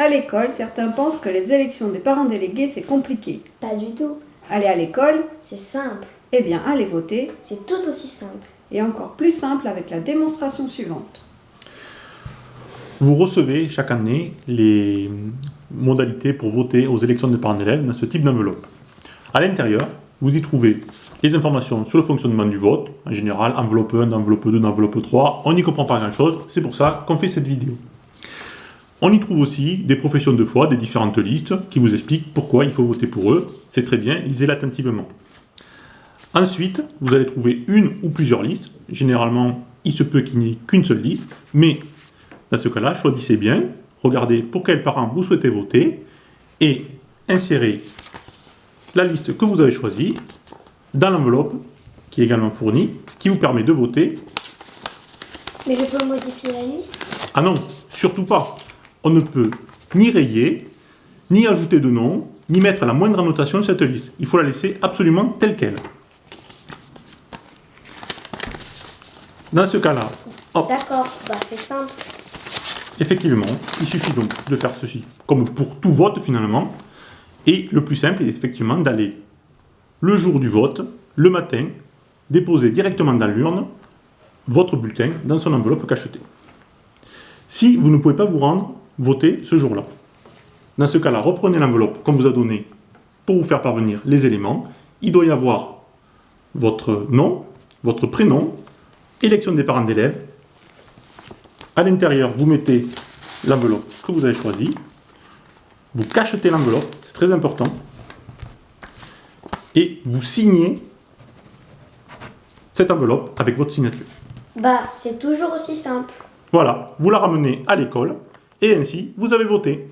À l'école, certains pensent que les élections des parents délégués, c'est compliqué. Pas du tout. Aller à l'école, C'est simple. eh bien, aller voter C'est tout aussi simple. est encore plus simple avec la démonstration suivante. Vous recevez chaque année les modalités pour voter aux élections des parents d'élèves dans ce type d'enveloppe. À l'intérieur, vous y trouvez les informations sur le fonctionnement du vote, en général enveloppe 1, enveloppe 2, enveloppe 3, on n'y comprend pas grand chose, c'est pour ça qu'on fait cette vidéo. On y trouve aussi des professions de foi, des différentes listes, qui vous expliquent pourquoi il faut voter pour eux, c'est très bien, lisez-la attentivement. Ensuite, vous allez trouver une ou plusieurs listes, généralement il se peut qu'il n'y ait qu'une seule liste, mais dans ce cas-là, choisissez bien, regardez pour quels parents vous souhaitez voter, et insérez la liste que vous avez choisie dans l'enveloppe qui est également fournie, qui vous permet de voter. Mais je peux modifier la liste? Ah non, surtout pas. On ne peut ni rayer, ni ajouter de nom, ni mettre la moindre annotation de cette liste. Il faut la laisser absolument telle qu'elle. Dans ce cas-là, D'accord, bah c'est simple. Effectivement, il suffit donc de faire ceci, comme pour tout vote finalement. Et le plus simple est effectivement d'aller le jour du vote, le matin, déposer directement dans l'urne votre bulletin dans son enveloppe cachetée. Si vous ne pouvez pas vous rendre, voter ce jour-là. Dans ce cas-là, reprenez l'enveloppe qu'on vous a donnée pour vous faire parvenir les éléments. Il doit y avoir votre nom, votre prénom, élection des parents d'élèves, à l'intérieur, vous mettez l'enveloppe que vous avez choisie. Vous cachetez l'enveloppe, c'est très important. Et vous signez cette enveloppe avec votre signature. Bah c'est toujours aussi simple. Voilà, vous la ramenez à l'école et ainsi, vous avez voté.